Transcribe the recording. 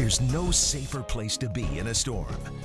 There's no safer place to be in a storm.